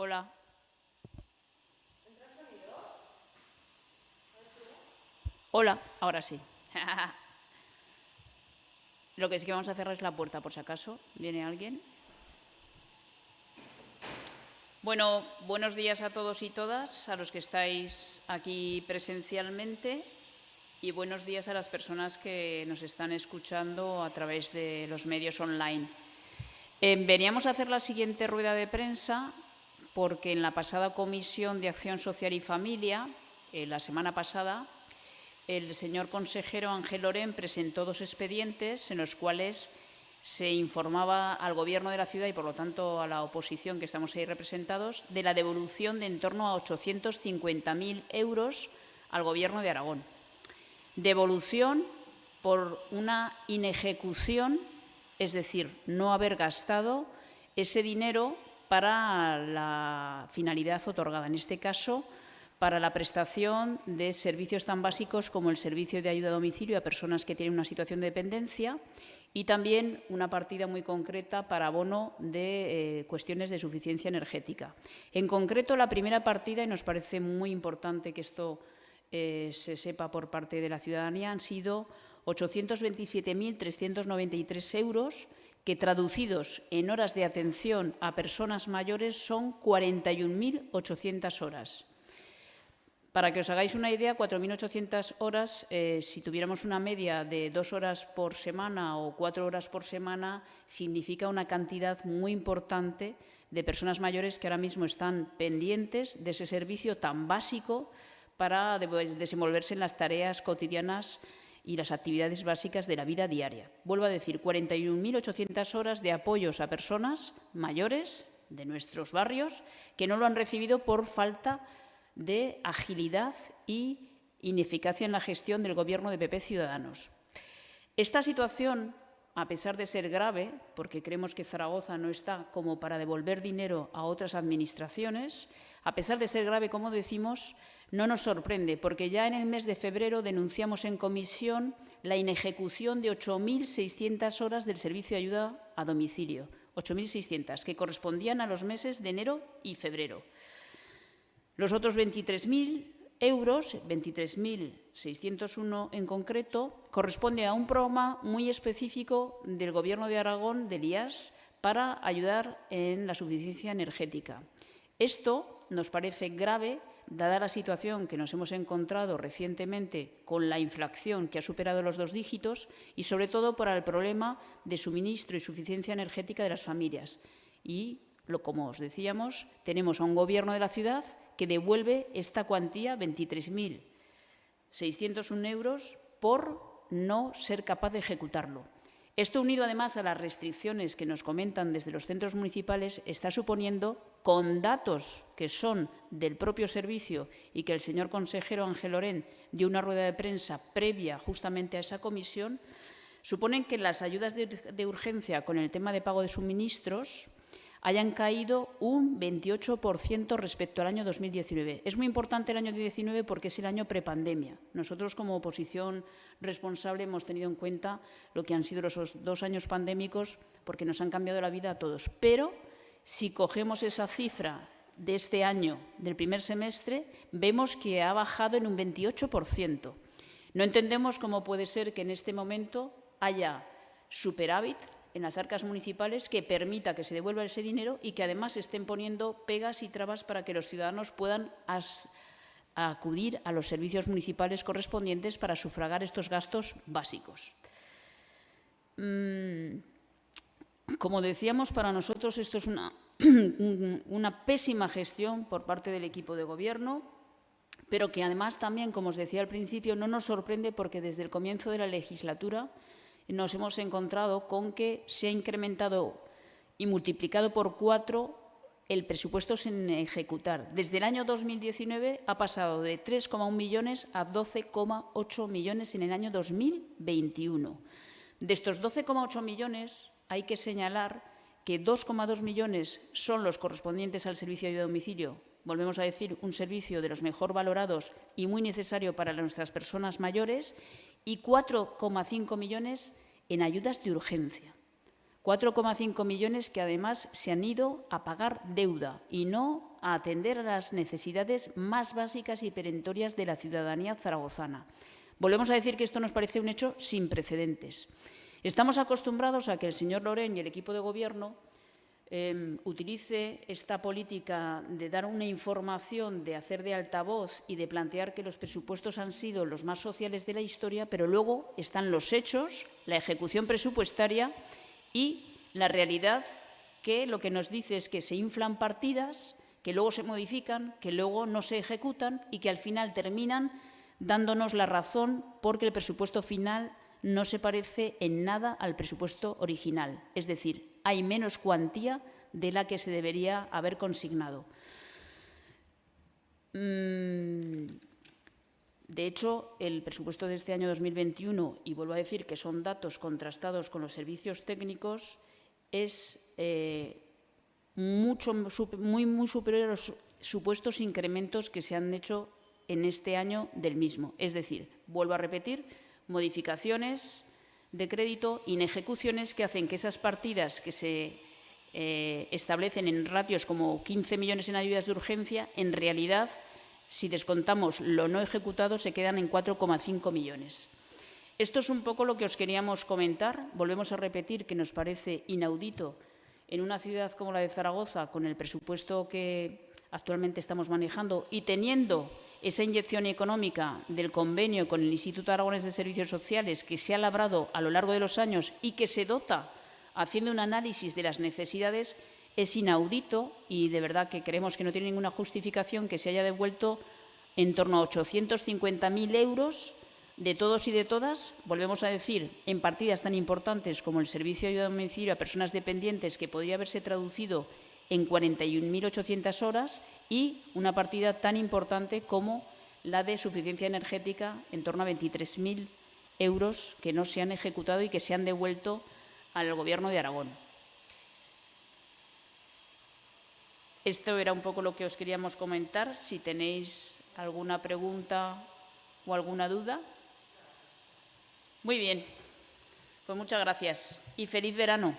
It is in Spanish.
Hola. Hola, ahora sí. Lo que sí que vamos a cerrar es la puerta, por si acaso. ¿Viene alguien? Bueno, buenos días a todos y todas, a los que estáis aquí presencialmente y buenos días a las personas que nos están escuchando a través de los medios online. Eh, veníamos a hacer la siguiente rueda de prensa porque en la pasada Comisión de Acción Social y Familia, eh, la semana pasada, el señor consejero Ángel Lorén presentó dos expedientes en los cuales se informaba al Gobierno de la ciudad y, por lo tanto, a la oposición que estamos ahí representados, de la devolución de en torno a 850.000 euros al Gobierno de Aragón. Devolución por una inejecución, es decir, no haber gastado ese dinero para la finalidad otorgada. En este caso, para la prestación de servicios tan básicos como el servicio de ayuda a domicilio a personas que tienen una situación de dependencia y también una partida muy concreta para abono de eh, cuestiones de suficiencia energética. En concreto, la primera partida, y nos parece muy importante que esto eh, se sepa por parte de la ciudadanía, han sido 827.393 euros que traducidos en horas de atención a personas mayores son 41.800 horas. Para que os hagáis una idea, 4.800 horas, eh, si tuviéramos una media de dos horas por semana o cuatro horas por semana, significa una cantidad muy importante de personas mayores que ahora mismo están pendientes de ese servicio tan básico para desenvolverse en las tareas cotidianas y las actividades básicas de la vida diaria. Vuelvo a decir, 41.800 horas de apoyos a personas mayores de nuestros barrios que no lo han recibido por falta de agilidad y ineficacia en la gestión del Gobierno de PP Ciudadanos. Esta situación, a pesar de ser grave, porque creemos que Zaragoza no está como para devolver dinero a otras administraciones, a pesar de ser grave, como decimos, no nos sorprende, porque ya en el mes de febrero denunciamos en comisión la inejecución de 8.600 horas del servicio de ayuda a domicilio, 8.600, que correspondían a los meses de enero y febrero. Los otros 23.000 euros, 23.601 en concreto, corresponde a un programa muy específico del Gobierno de Aragón, del IAS, para ayudar en la suficiencia energética. Esto nos parece grave, dada la situación que nos hemos encontrado recientemente con la inflación que ha superado los dos dígitos y, sobre todo, por el problema de suministro y suficiencia energética de las familias. Y, como os decíamos, tenemos a un Gobierno de la ciudad que devuelve esta cuantía, 23.601 euros, por no ser capaz de ejecutarlo. Esto, unido además a las restricciones que nos comentan desde los centros municipales, está suponiendo, con datos que son del propio servicio y que el señor consejero Ángel Lorén dio una rueda de prensa previa justamente a esa comisión, suponen que las ayudas de urgencia con el tema de pago de suministros hayan caído un 28% respecto al año 2019. Es muy importante el año 2019 porque es el año prepandemia. Nosotros, como oposición responsable, hemos tenido en cuenta lo que han sido los dos años pandémicos porque nos han cambiado la vida a todos. Pero, si cogemos esa cifra de este año, del primer semestre, vemos que ha bajado en un 28%. No entendemos cómo puede ser que en este momento haya superávit en las arcas municipales que permita que se devuelva ese dinero y que además estén poniendo pegas y trabas para que los ciudadanos puedan acudir a los servicios municipales correspondientes para sufragar estos gastos básicos. Mm, como decíamos, para nosotros esto es una, una pésima gestión por parte del equipo de gobierno, pero que además también, como os decía al principio, no nos sorprende porque desde el comienzo de la legislatura nos hemos encontrado con que se ha incrementado y multiplicado por cuatro el presupuesto sin ejecutar. Desde el año 2019 ha pasado de 3,1 millones a 12,8 millones en el año 2021. De estos 12,8 millones hay que señalar que 2,2 millones son los correspondientes al servicio de domicilio. Volvemos a decir, un servicio de los mejor valorados y muy necesario para nuestras personas mayores y 4,5 millones en ayudas de urgencia. 4,5 millones que además se han ido a pagar deuda y no a atender a las necesidades más básicas y perentorias de la ciudadanía zaragozana. Volvemos a decir que esto nos parece un hecho sin precedentes. Estamos acostumbrados a que el señor Loren y el equipo de Gobierno eh, utilice esta política de dar una información, de hacer de altavoz y de plantear que los presupuestos han sido los más sociales de la historia, pero luego están los hechos, la ejecución presupuestaria y la realidad que lo que nos dice es que se inflan partidas, que luego se modifican, que luego no se ejecutan y que al final terminan dándonos la razón porque el presupuesto final no se parece en nada al presupuesto original. Es decir, hay menos cuantía de la que se debería haber consignado. Mm, de hecho, el presupuesto de este año 2021, y vuelvo a decir que son datos contrastados con los servicios técnicos, es eh, mucho, muy, muy superior a los supuestos incrementos que se han hecho en este año del mismo. Es decir, vuelvo a repetir, modificaciones de crédito, inejecuciones que hacen que esas partidas que se eh, establecen en ratios como 15 millones en ayudas de urgencia, en realidad, si descontamos lo no ejecutado, se quedan en 4,5 millones. Esto es un poco lo que os queríamos comentar. Volvemos a repetir que nos parece inaudito en una ciudad como la de Zaragoza, con el presupuesto que actualmente estamos manejando y teniendo esa inyección económica del convenio con el Instituto Aragones de Servicios Sociales que se ha labrado a lo largo de los años y que se dota haciendo un análisis de las necesidades es inaudito y de verdad que creemos que no tiene ninguna justificación que se haya devuelto en torno a 850.000 euros de todos y de todas, volvemos a decir, en partidas tan importantes como el servicio de ayuda a domicilio a personas dependientes que podría haberse traducido en 41.800 horas y una partida tan importante como la de suficiencia energética en torno a 23.000 euros que no se han ejecutado y que se han devuelto al Gobierno de Aragón. Esto era un poco lo que os queríamos comentar. Si tenéis alguna pregunta o alguna duda. Muy bien. Pues muchas gracias y feliz verano.